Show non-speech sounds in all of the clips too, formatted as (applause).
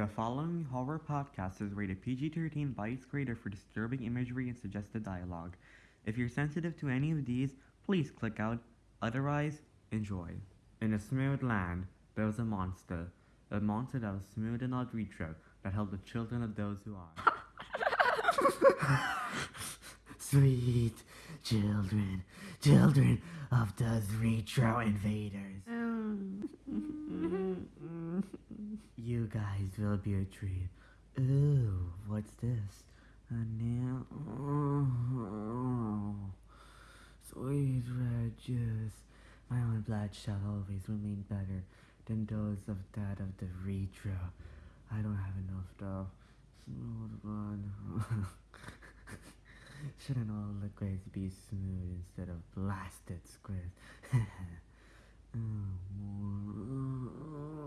The following horror podcast is rated PG 13 by its creator for disturbing imagery and suggested dialogue. If you're sensitive to any of these, please click out. Otherwise, enjoy. In a smooth land, there was a monster. A monster that was smooth and not retro, that held the children of those who are. (laughs) Sweet children, children of those retro invaders. you guys will be a treat. Ooh, what's this? A nail. Oh, sweet red juice. My own blood shall always remain better than those of that of the retro. I don't have enough though. Smooth one. (laughs) Shouldn't all liquids be smooth instead of blasted squids? (laughs) Oh, Must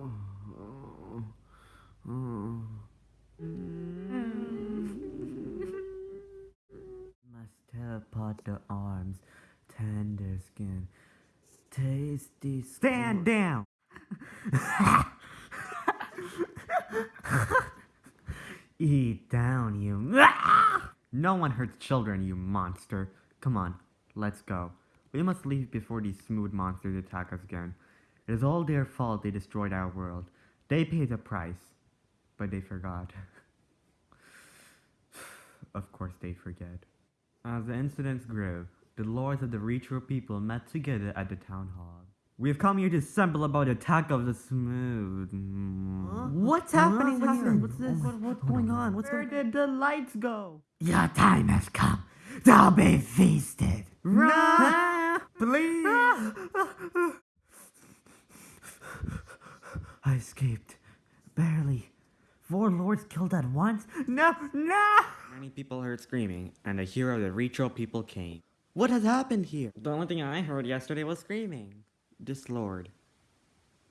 pot the arms, tender skin, tasty. Stand down! (laughs) Eat down, you. (laughs) No one hurts children, you monster. Come on, let's go. We must leave before these smooth monsters attack us again. It is all their fault they destroyed our world. They paid the price, but they forgot. (sighs) of course they forget. As the incidents grew, the lords of the retro people met together at the town hall. We have come here to assemble about the attack of the smooth. What's happening What's here? What's this? What- what's going on? What's Where did the lights go? Your time has come to be feasted. Run! Please! (laughs) I escaped. Barely. Four lords killed at once? No, no! Many people heard screaming, and a hero of the retro people came. What has happened here? The only thing I heard yesterday was screaming. This lord,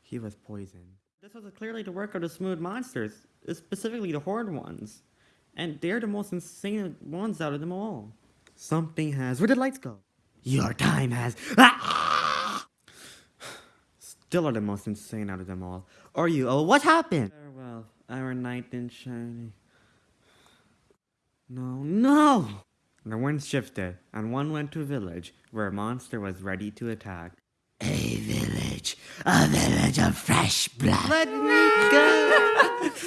he was poisoned. This was clearly the work of the smooth monsters, specifically the horde ones. And they're the most insane ones out of them all. Something has. Where did lights go? Your time has. Ah! (sighs) Still are the most insane out of them all. Are you? Oh, what happened? Our knight in shining. No, no! The wind shifted, and one went to a village where a monster was ready to attack. A village. A village of fresh blood. Let me go! (laughs)